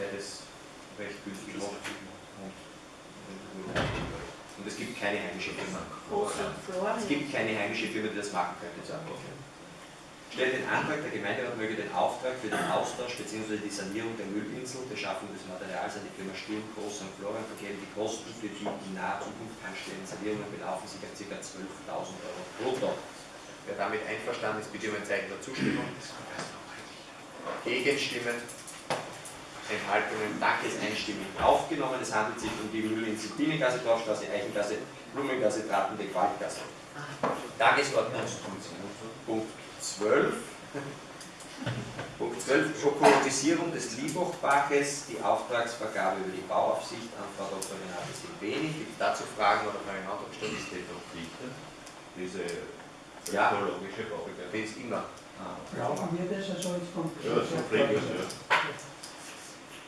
der das recht günstig macht. Und es gibt keine heimische Firma. Es gibt keine heimische Firma, die das machen könnte, sagen wir. Stellt den Antrag, der Gemeinderat möge den Auftrag für den Austausch bzw. die Sanierung der Müllinsel, der Schaffung des Materials an die Firma Sturm, Groß und Florian vergeben. Die Kosten für die in naher Zukunft anstehenden Sanierungen belaufen sich auf ca. 12.000 Euro brutto. Wer damit einverstanden ist, bitte um ein Zeichen der Zustimmung. Gegenstimmen, Enthaltungen, danke ist einstimmig aufgenommen. Es handelt sich um die Müllinsel Bienengasse, Dorfstraße, Eichengasse, Blumengasse, Tratende, Qualtgasse. Tagesordnungspunkt Punkt 12. Punkt 12, Ökologisierung des Liebhochbaches, die Auftragsvergabe über die Bauaufsicht an Frau Dr. Renate Silveni. Gibt es dazu Fragen oder Fragen Antragstellung? Ist die doch Pflicht, diese Ja. ökologische? Die ist immer. Brauchen wir das also jetzt vom Ja, so pflichtig, ja.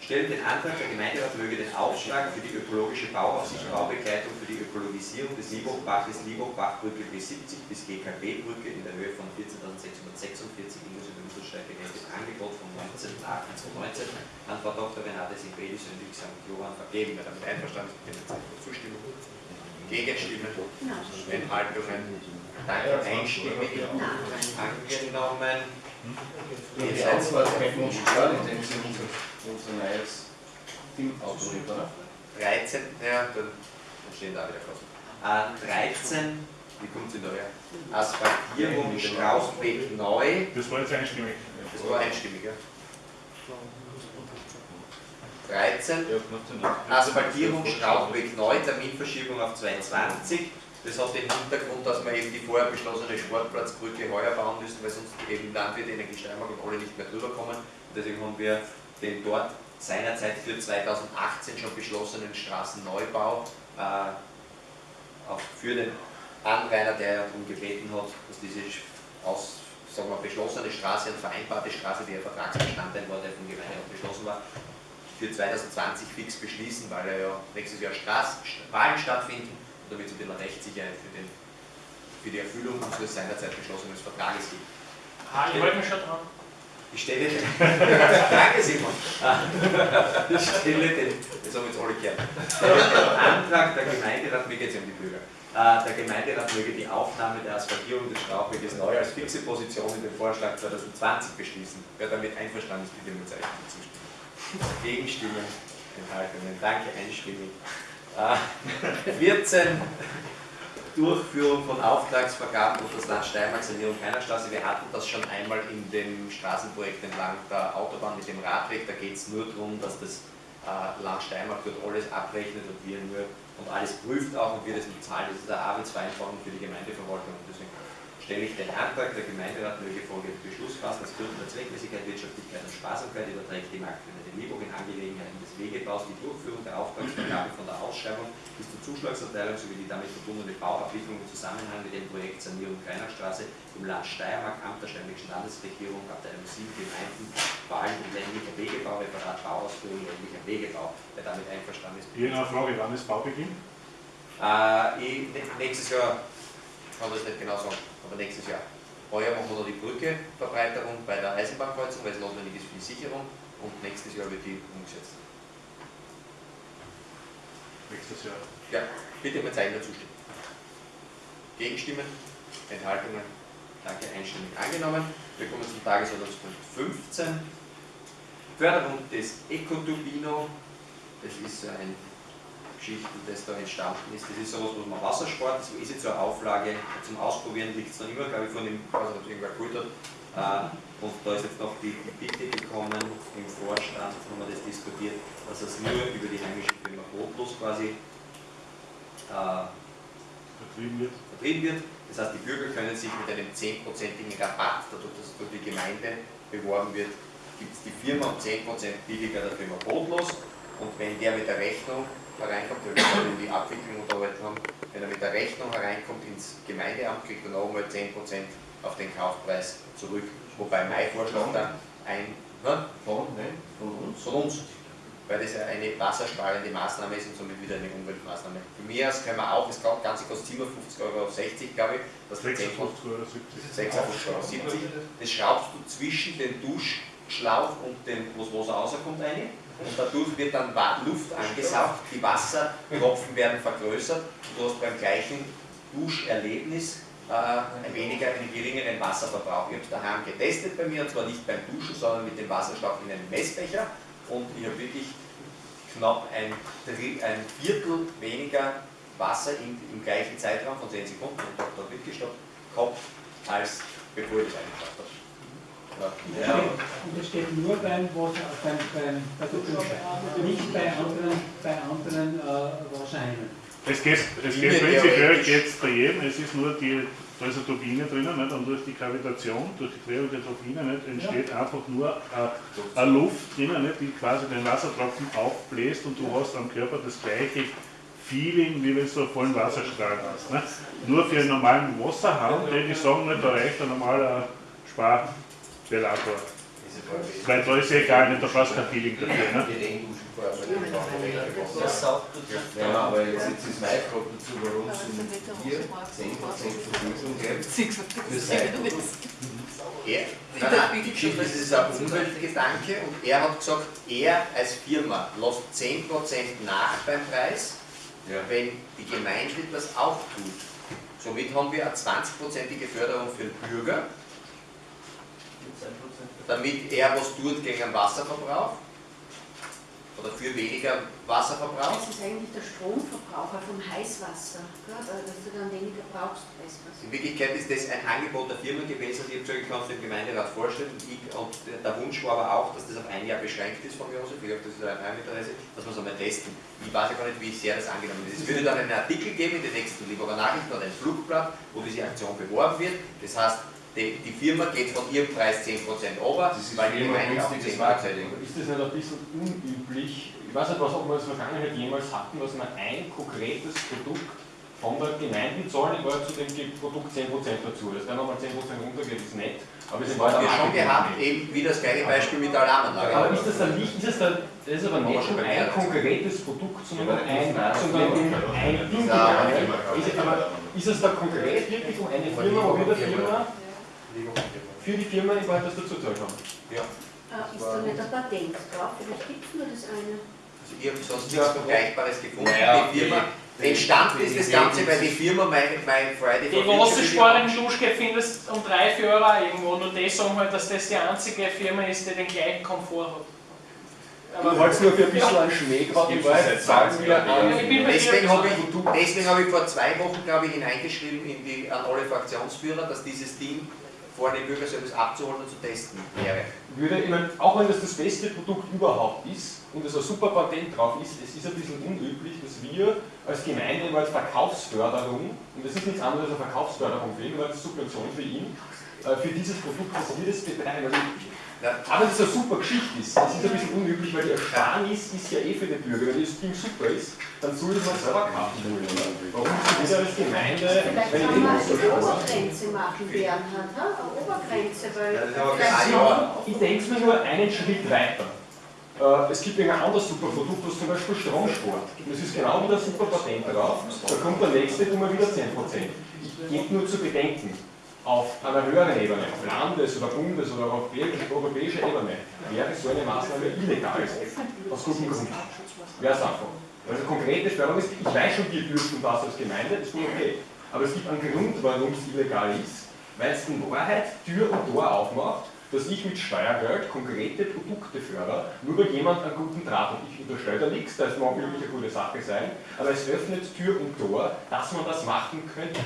Stellt den Antrag, der Gemeinderat möge den Auftrag für die ökologische Bauaufsicht, Baubegleitung für die Ökologisierung des Liebhochbaches, Liebhochbachbrücke B70 bis GKB-Brücke in der Höhe von 14.646 inklusive Mittelsteig gerechnet Angebot vom 19.08.2019 an Frau Dr. Renate Simbedis und St. Johann vergeben. Wer damit einverstanden ist, bitte der Zustimmung. Gegenstimmen, Enthaltungen, danke einstimmig, angenommen. Die Auswahl können uns sparen, indem Sie unser, unser neues Team autoriert, oder? 13, ja, dann stehen da wieder Kosten. Äh, 13, wie kommt in der Höhe? Asphaltierung Straußbeck neu, Das war jetzt einstimmig. das war einstimmig, ja. 13, Ja, macht Sinn. Asphaltierung Strauchweg neu, Terminverschiebung auf 22. Das hat den Hintergrund, dass wir eben die vorher beschlossene Sportplatzbrücke heuer bauen müssen, weil sonst eben Landwirt, Energie Steiermark und alle nicht mehr drüber kommen. Und deswegen haben wir den dort seinerzeit für 2018 schon beschlossenen Straßenneubau äh, auch für den Anrainer, der darum gebeten hat, dass diese aus, sagen wir, beschlossene Straße und vereinbarte Straße, die ja Vertragsbestandteil war, der vom Gemeinderat beschlossen war, für 2020 fix beschließen, weil ja nächstes Jahr Straß, Wahlen stattfinden damit es ein bisschen Rechtssicherheit für, den, für die Erfüllung unseres seinerzeit beschlossenen Vertrages gibt. Ah, ich halte mich schon dran. Ich stelle den, danke Simon, ich stelle den, das haben jetzt alle gehört, den Antrag der Gemeinderat, mir geht es um die Bürger, Äh, der Gemeinderat möge die Aufnahme der Asphaltierung des Strauchweges neu als fixe Position in den Vorschlag 2020 beschließen. Wer damit einverstanden ist, bitte mit Zeichen zustimmen. Gegenstimmen, Enthaltungen, danke, einstimmig. Äh, 14, Durchführung von Auftragsvergaben durch das Land Steiermark, Sanierung keiner Straße. Wir hatten das schon einmal in dem Straßenprojekt entlang der Autobahn mit dem Radweg. Da geht es nur darum, dass das äh, Land Steiermark dort alles abrechnet und wir nur und alles prüft auch und wir das nicht zahlen. Das ist eine Arbeitsvereinfachung für die Gemeindeverwaltung deswegen stelle ich den Antrag, der Gemeinderat möge folgenden Beschluss fassen, dass Gründen der Zweckmäßigkeit, Wirtschaftlichkeit und Sparsamkeit überträgt die Marktgemeinde Liebung in Angelegenheiten des Wegebaus die Durchführung der Auftragsvergabe von der Ausschreibung bis zur Zuschlagserteilung sowie die damit verbundene Bauabwicklung im Zusammenhang mit dem Projekt Sanierung Kreinachstraße im Land Steiermark, Amt der Steinwegschen Landesregierung, Abteilung 7 Gemeinden, Wahlen und ländlicher Wegebau, Referat Bauausführung, ländlicher Wegebau. Wer damit einverstanden ist, Hier eine Frage, wann ist Baubeginn? äh, nächstes Jahr, kann das nicht genau sagen, aber nächstes Jahr. Heuer machen wir noch die Brücke, Verbreiterung bei der Eisenbahnkreuzung, weil es notwendig ist für die Sicherung und nächstes Jahr wird die umgesetzt. Nächstes Jahr. Ja, bitte mal Zeichen dazu stimmen. Gegenstimmen, Enthaltungen, danke, einstimmig angenommen. Wir kommen zum Tagesordnungspunkt 15. Förderung des Ecoturbino, das ist so ein Geschichte, das da entstanden ist. Das ist sowas, was man Wassersport, das ist jetzt so eine Auflage zum Ausprobieren, liegt es noch immer, glaube ich, von dem, ich weiß nicht, ob es irgendwer geholt hat. Äh, Und da ist jetzt noch die, die Bitte gekommen, im Vorstand haben wir das diskutiert, dass es nur über die heimische Firma Brotlos quasi äh, Vertrieben wird. vertrieben wird. Das heißt, die Bürger können sich mit einem 10%igen Rabatt, dadurch, dass es durch die Gemeinde beworben wird, gibt es die Firma um 10% billiger der Firma Brotlos. Und wenn der mit der Rechnung hereinkommt, weil wir gerade die Abwicklung unterhalten haben, wenn er mit der Rechnung hereinkommt ins Gemeindeamt, kriegt er noch einmal 10% auf den Kaufpreis zurück. Wobei mein Vorschlag dann ein, ne, Von, nein, von uns. von uns, weil das ja eine wassersparende Maßnahme ist und somit wieder eine Umweltmaßnahme. Für mich aus können wir auch, das Ganze kostet 57,60 Euro, glaube ich, das 10 56 Euro 70. 56,70 Euro. Das schraubst du zwischen den Luftschlauch und dem, wo das Wasser rauskommt, rein. Und dadurch wird dann Luft angesaugt, die Wassertropfen werden vergrößert und du hast beim gleichen Duscherlebnis äh, ein weniger, einen geringeren Wasserverbrauch. Ich habe es daheim getestet bei mir, und zwar nicht beim Duschen, sondern mit dem Wasserschlauch in einem Messbecher und ich habe wirklich knapp ein, ein Viertel weniger Wasser im, im gleichen Zeitraum von 10 Sekunden und habe da wirklich gehabt, als bevor ich das eingeschafft habe. Ja. Und das steht- nur beim Wasser, beim, beim, Dusche, nicht bei anderen, bei anderen äh, Wasserheimen. Es geht, es geht prinzipiell geht's bei jedem, es ist nur die, da ist eine Turbine drinnen nicht? und durch die Gravitation, durch die Drehung der Turbine nicht, entsteht einfach nur äh, eine Luft drinnen, nicht, die quasi den Wassertropfen aufbläst und du hast am Körper das gleiche Feeling, wie wenn du einen vollen Wasserstrahl hast. Nicht? Nur für einen normalen Wasserhahn, die, die sagen nicht, da reicht ein normaler Sparventilator. Weil da ist ja egal, nicht, da brauchst du kein Feeling dafür. Wasser. Das saugt dazu. Ja, aber jetzt, jetzt ist meine Frage dazu, warum sind hier 10% Vergütung gibt für Seiten? Er, die Geschichte ist, es ist ein Umweltgedanke und er hat gesagt, er als Firma lässt 10% nach beim Preis, Ja. wenn die Gemeinde das auch tut. Somit haben wir eine 20%ige Förderung für den Bürger, damit er was tut gegen den Wasserverbrauch oder für weniger Wasserverbrauch. Das ist eigentlich der Stromverbraucher vom Heißwasser, gell? dass du dann weniger brauchst. In Wirklichkeit ist das ein Angebot der Firma gewesen, die ich kann es dem Gemeinderat vorstellen. Und, ich, und der Wunsch war aber auch, dass das auf ein Jahr beschränkt ist von aus. Ich glaube, das ist ein Heiminteresse, dass wir es einmal testen. Ich weiß ja gar nicht, wie sehr das angenommen ist. Es würde dann einen Artikel geben in den nächsten Lieberer Nachrichten oder ein Flugblatt, wo diese Aktion beworben wird. Das heißt, die, die Firma geht von ihrem Preis 10% runter, Das ist weil die immer Gemeinde auch günstiges 10% Marketing. Ist das nicht ein bisschen unüblich? Ich weiß nicht, was ob wir in der Vergangenheit jemals hatten, dass man ein konkretes Produkt von der Gemeinde zahlen, Wahrheit zu dem Produkt 10% dazu. Das dann nochmal 10% runtergeht, ist nett. Aber es Das haben wir schon gehabt, eben wie das gleiche Beispiel mit der Alarmanlage. Aber ist das dann nicht, ist es dann, das ist aber nicht schon ein konkretes Produkt, sondern Ja, ein, das ist sondern um ein Ding. Ist, es aber, ist es da konkret wirklich um eine Firma, wo wir der Firma für die Firma in Wahrheit das dazu zahlen haben? Äh, ist da nicht ein Patent drauf? Vielleicht gibt es nur das eine. Also ich habe sonst nichts Vergleichbares gefunden. Naja, die Firma, die- entstanden die- ist das die- Ganze, weil die Firma mein, mein Friday Die Future Wasserspar in Schluschke findest um 3, 4 Euro irgendwo. Nur die sagen halt, dass das die einzige Firma ist, die den gleichen Komfort hat. Du wolltest nur für ein bisschen einen Schmäh gerade in Gibt's Wahrheit seit sagen 20 wir Jahren. an. Ich bin bei Deswegen habe ich, deswegen habe ich vor zwei Wochen, glaube ich, hineingeschrieben in die, an alle Fraktionsführer, dass dieses Ding vor dem Bürgerservice abzuholen und zu testen wäre. würde, ich meine, auch wenn das das beste Produkt überhaupt ist und es ein super Patent drauf ist, es ist ein bisschen unüblich, dass wir als Gemeinde mal Verkaufsförderung, und das ist nichts anderes als eine Verkaufsförderung für ihn, weil das Subvention für ihn, äh, für dieses Produkt, dass wir das betreiben. Ja. aber das eine super Geschichte ist, das ist ein bisschen unüblich, weil die Ersparnis ist ja eh für den Bürger. Wenn das Ding super ist, dann soll ich mal selber kaufen wollen. Warum ist das als Gemeinde, Vielleicht kann man so eine Obergrenze machen, Bernhard, ha? eine Obergrenze, weil Ja, das ist. Ich denke mir nur einen Schritt weiter. Äh, Es gibt ein anderes super Produkt, das zum Beispiel Stromsport. Das ist genau wieder super Patent drauf. Da kommt der nächste immer wieder 10%. Ich gebe nur zu bedenken, auf einer höheren Ebene, auf Landes- oder Bundes- oder europäischer Ebene, wäre so eine Maßnahme illegal. Aus gutem Grund. Wäre es einfach. Also konkrete Förderung ist, ich weiß schon, wir dürfen das als Gemeinde, das ist schon okay. Aber es gibt einen Grund, warum es illegal ist, weil es in Wahrheit Tür und Tor aufmacht, dass ich mit Steuergeld konkrete Produkte fördere, nur weil jemand einen guten Draht hat. Ich unterstelle da nichts, das mag wirklich eine gute Sache sein, aber es öffnet Tür und Tor, dass man das machen könnte.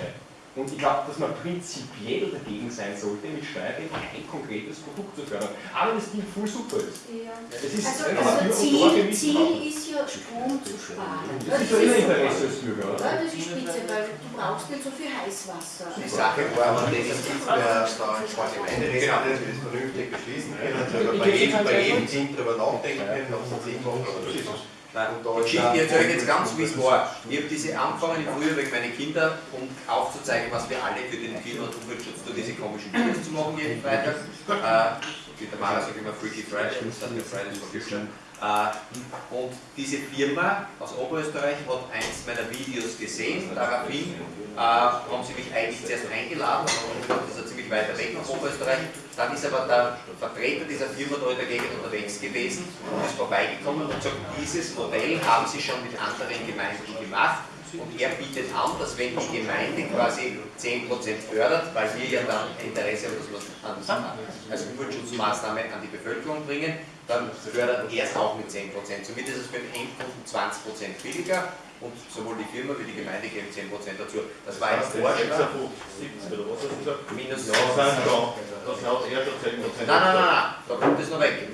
Und ich glaube, dass man prinzipiell dagegen sein sollte, mit Steuergeld ein konkretes Produkt zu fördern. Aber das Ding voll super ist. Ja. Ist Also, also Ziel, Ziel machen. ist ja Strom zu sparen. Das ist ja immer Interesse als Bürger, oder? Ja, das ist spitze, weil du brauchst nicht so viel Heißwasser. Die Sache war, aber das ist der Gemeinderat das vernünftig beschließen können, Ich bei jedem, halt jedem Ding drüber nachdenken können, ob es Sinn macht oder nicht. Nein, Und da die ist Geschichte, auch- ich erzähle jetzt ganz, wie es war. Ich habe diese angefangen früher wegen meiner Kinder, um aufzuzeigen, was wir alle für den Klima- und Umweltschutz tun, diese komischen Videos zu machen jeden Freitag. Äh, wie der Maler sagt immer Freaky Friday, das hat ja Fridays for Future. Äh, und diese Firma aus Oberösterreich hat eins meiner Videos gesehen, daraufhin äh, haben sie mich eigentlich zuerst eingeladen, das ist ja ziemlich weit weg nach Oberösterreich. Dann ist aber der Vertreter dieser Firma da in der Gegend unterwegs gewesen und ist vorbeigekommen und sagt, dieses Modell haben sie schon mit anderen Gemeinden gemacht. Und er bietet an, dass wenn die Gemeinde quasi 10% fördert, weil wir ja dann Interesse wir an, als Umweltschutzmaßnahme an die Bevölkerung bringen, dann fördert er es auch mit 10%. Somit ist es für den Endkunden 20% billiger und sowohl die Firma wie die Gemeinde geben 10% dazu. Das war ein Vorschlag. 70 oder was hast du gesagt? Minus Ja, das sind schon. Das hat er schon 10 Nein, nein, nein, nein, da kommt es noch weg.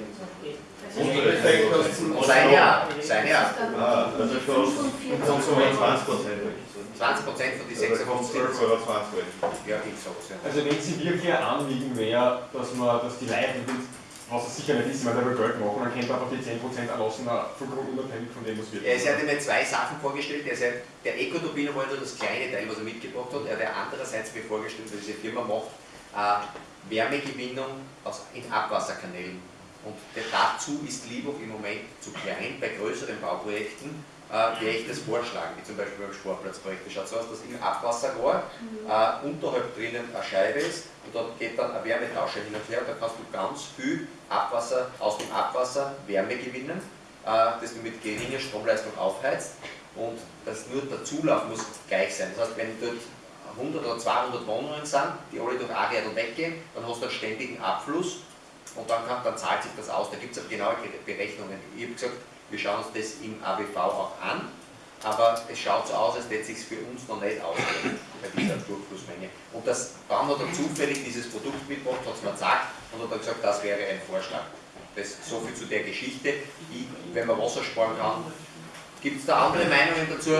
Effektkosten. Sein Jahr, sein Jahr. Ah, also schon 45 20 Prozent. 20% von die 56 56. Euro 20 Euro. Ja, ich sag's ja. Also wenn sie wirklich ein Anliegen wäre, dass man, dass die Leute, was es sicher nicht ist, weil der Geld machen, dann könnte man einfach die 10% erlassen, vollkommen unabhängig von dem, was wir Er hat mir zwei Sachen vorgestellt. Er hat, der Ecoturbiner war nur das kleine Teil, was er mitgebracht hat. Er hat andererseits mir vorgestellt, dass diese Firma macht äh, Wärmegewinnung aus, in Abwasserkanälen. Und der, dazu ist Liebhoff im Moment zu klein bei größeren Bauprojekten, äh, wäre ich das vorschlagen, wie zum Beispiel beim Sportplatzprojekt. Das schaut so aus, dass im Abwasserrohr äh, unterhalb drinnen eine Scheibe ist und dort geht dann ein Wärmetauscher hin und her und da kannst du ganz viel Abwasser aus dem Abwasser Wärme gewinnen, äh, das du mit geringer Stromleistung aufheizt und das nur der Zulauf muss gleich sein. Das heißt, wenn dort 100 oder 200 Wohnungen sind, die alle durch Areal weggehen, dann hast du einen ständigen Abfluss und dann, kann, dann zahlt sich das aus. Da gibt es genaue Berechnungen. Ich habe gesagt, wir schauen uns das im ABV auch an, aber es schaut so aus, als hätte es sich für uns noch nicht ausgehen bei dieser Durchflussmenge. Und das, dann hat er zufällig dieses Produkt mitgebracht, hat es mir gesagt und hat dann gesagt, das wäre ein Vorschlag. Das so viel zu der Geschichte. Ich, wenn man Wasser sparen kann, gibt es da andere Meinungen dazu?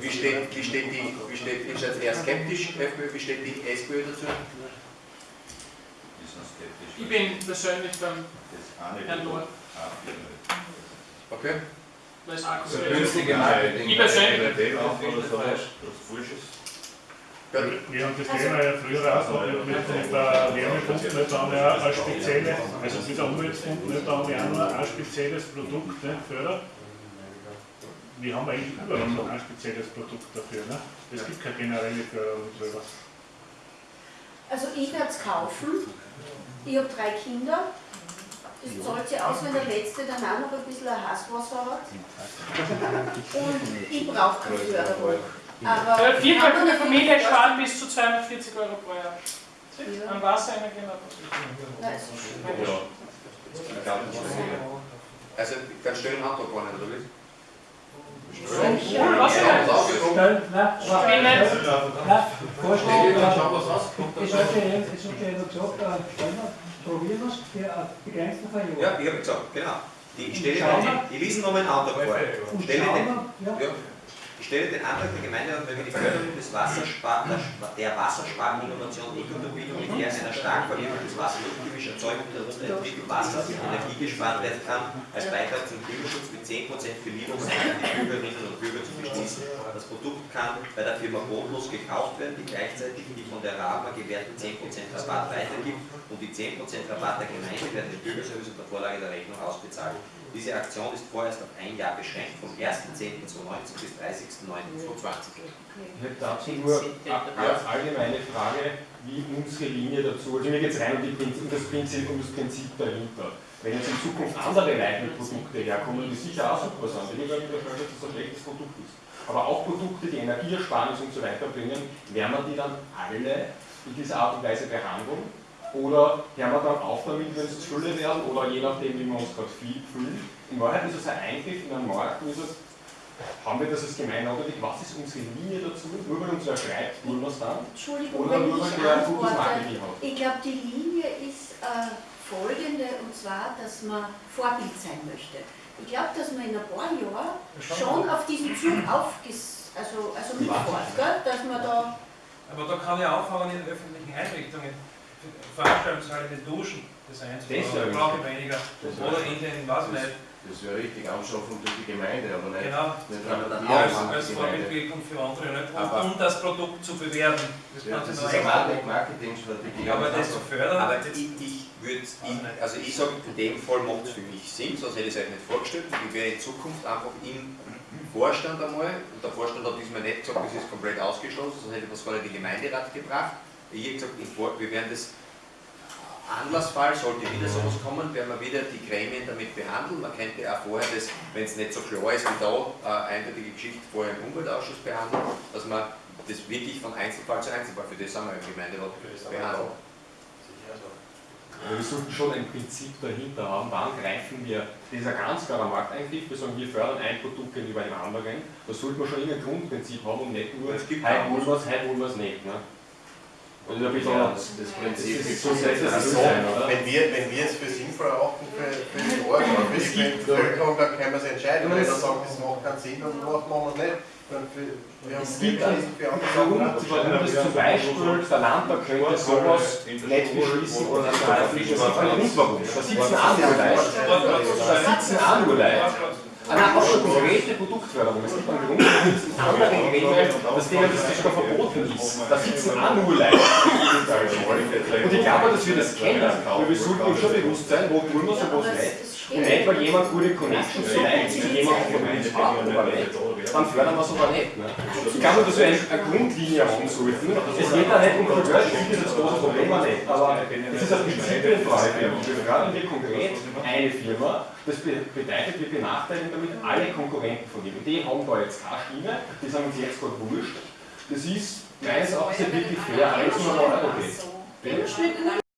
Wie steht, wie steht die, wie steht, ist jetzt eher skeptisch, FPÖ, wie steht die SPÖ dazu? Ich bin persönlich beim Herrn Lord. Ah, ja. Okay? So aktuell günstige Marketing. Ich persönlich-. Gut. Wir haben das Thema ja früher auch mit, mit, mit der Wärmepumpe, nicht, da haben wir auch also mit der Umweltpumpe, nicht, da haben wir auch noch ein spezielles Produkt nicht, fördert. Wir haben eigentlich überall noch ein spezielles Produkt dafür. Ne? Es gibt keine generelle Förderung drüber. Also ich werde es kaufen. Ich habe drei Kinder. Das zahlt sich aus, wenn der Letzte dann auch noch ein bisschen ein Hasswasser hat. Und ich brauche keine Förderung. Aber Eine ich vierköpfige Familie spart bis zu 240 Euro pro Jahr. Ja. An Wasser, Energie und Nein, schön. Also ganz schön Handtuch gewonnen, oder wie? Ja, was denn? Stell, nein, nicht. nein, Vorschlag, äh, es hat ja hat ja jemand gesagt, probieren wir es für einen begrenzten Verjahr. Ja, ich habe gesagt, genau. Die, ich stelle lese nochmal einen Antrag vor. Und Stelle den, ja, ja, ich stelle den Antrag der Gemeinde an, wenn wir die Förderung des Wasserspar der, der Wasserspareninnovation Ecoturbine mit der einer stark verwirkeltes Wasser luftchemisch Erzeugung der entwickelten Wassers mit Energie gespart werden kann, als Beitrag zum Klimaschutz mit 10% für Lieferungsseiten die Bürgerinnen und Bürger zu beschließen. Das Produkt kann bei der Firma bodenlos gekauft werden, die gleichzeitig die von der RAMA gewährten 10% Rabatt weitergibt und die 10% Rabatt der Gemeinde werden dem Bürgerservice unter Vorlage der Rechnung ausbezahlt. Diese Aktion ist vorerst auf ein Jahr beschränkt, vom 1.10.2019 bis 30.09.2020. Ich hätte dazu nur eine ganz allgemeine Frage, wie unsere Linie dazu, also mir geht es rein um, die Prinzip, um, das Prinzip, um das Prinzip dahinter. Wenn jetzt in Zukunft andere Leitmittelprodukte herkommen, die sicher auch super sind, ich will nicht unterstellen, dass das ein schlechtes Produkt ist, aber auch Produkte, die Energieersparnis und so weiter bringen, werden wir die dann alle in dieser Art und Weise behandeln? Oder hören wir dann auf damit, wenn es zu viele werden, oder je nachdem, wie wir uns gerade viel fühlen? In Wahrheit ist es ein Eingriff in einen Markt, und ist es haben wir das als Gemeinde notwendig? Was ist unsere Linie dazu? Nur weil uns wer schreibt, tun wir es dann? Entschuldigung, Oder wenn nur weil ich der ein gutes antworte. Marketing hat? Ich glaube, die Linie ist äh, folgende, und zwar, dass man Vorbild sein möchte. Ich glaube, dass man in ein paar Jahren schon auf diesen Zug aufges also, also mitfährt, dass man da Aber da kann ich anfangen in öffentlichen Einrichtungen, Veranstaltungshalle, die Duschen, das Das einzubauen, brauche ich weniger. Oder in den, weiß ich nicht, Das wäre richtig, Anschaffung durch die Gemeinde, aber nicht, Genau. nicht dann wir Als, als. Vorbildwirkung für andere, nicht? Und, um das Produkt zu bewerben. Das Ja, das ist eine Marketingstrategie. Ja, aber das zu fördern, Aber ich, ich würde, also ich sage, in dem Fall macht es für mich Sinn, sonst hätte ich es euch nicht vorgestellt. Und ich werde in Zukunft einfach im Vorstand einmal, und der Vorstand hat diesmal nicht gesagt, das ist komplett ausgeschlossen, sonst hätte ich das nicht in den Gemeinderat gebracht. Ich habe gesagt, wir werden das Anlassfall, sollte wieder sowas kommen, werden wir wieder die Gremien damit behandeln. Man könnte auch vorher das, wenn es nicht so klar ist wie da, äh, eindeutige Geschichte vorher im Umweltausschuss behandeln, dass man das wirklich von Einzelfall zu Einzelfall, für das sind wir im Gemeinderat behandeln. Aber wir sollten schon ein Prinzip dahinter haben, wann greifen wir, ein ganz klarer Markteingriff, wir sagen, wir fördern ein Produkt gegenüber einem anderen, da sollte man schon irgendein Grundprinzip haben und nicht nur, Es gibt heute wir es, heute wir es nicht. Ne? Und ein bisschen, Ja, das, das, das das, Prinzip ist ist so Also, wenn wir, wenn wir es für sinnvoll erachten für, für die oder für die Bevölkerung, dann können wir es entscheiden. Wenn das- wir sagen, das macht keinen Sinn, dann machen wir es nicht. Dann für, wir haben Es gibt wir einen Grund, Sachen auch. warum das zum Beispiel der Landtag könnte sowas nicht beschließen oder nicht. Es gibt einen Grund warum. Da sitzen auch nur Leute, da sitzen auch nur Leute. Nein, auch schon konkrete Produktförderung. Es gibt einen Grund, warum es in anderen Gremien, dass denen das sogar verboten ist. Da sitzen auch nur Leute. Und ich glaube, dass wir das kennen, weil wir sollten uns schon bewusst sein, wo tun wir sowas nicht. Und nicht, weil jemand gute Connections hat, zu jemandem von uns hat oder nicht, dann fördern wir es aber nicht. Ne? Ich glaube, dass wir eine, eine Grundlinie haben sollten. Es geht da nicht um die Geld, das ist das große Problem nicht. Aber es ist eine Prinzipienfrage. Wir fördern wir konkret eine Firma, das be- bedeutet, wir benachteiligen damit alle Konkurrenten von ihm. Die haben da jetzt keine Stimme, die sind uns jetzt gerade wurscht. Das ist meines Erachtens nicht wirklich fair, alles nur. Im Schnitt